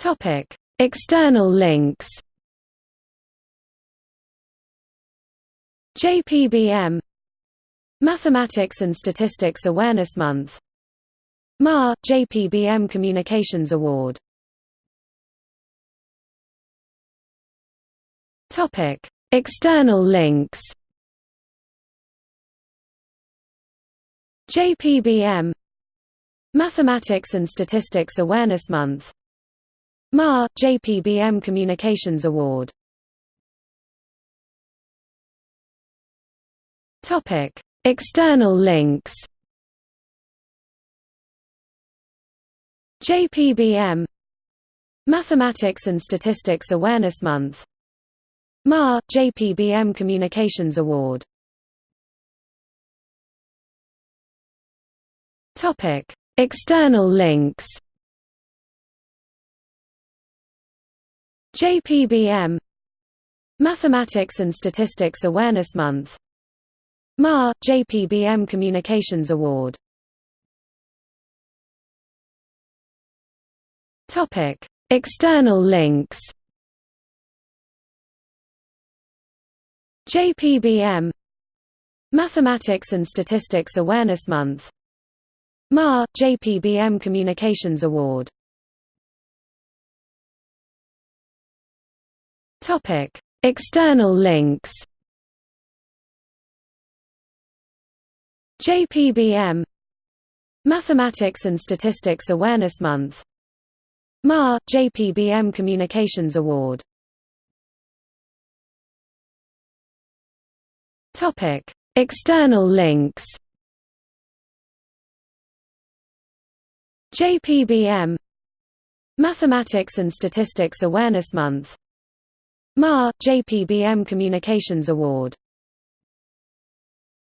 Topic: External links. JPBM Mathematics and Statistics Awareness Month MAR JPBM Communications Award External links JPBM Mathematics and Statistics Awareness Month MAR JPBM Communications Award. Topic. External links. JPBM Mathematics and Statistics Awareness Month. MAR JPBM Communications Award. External links JPBM Mathematics and Statistics Awareness Month MAR JPBM Communications Award. External links. JPBM Mathematics and Statistics Awareness Month MAR JPBM Communications Award Topic. External links JPBM Mathematics and Statistics Awareness Month MAR JPBM Communications Award Topic. External links JPBM Mathematics and Statistics Awareness Month MAR JPBM Communications Award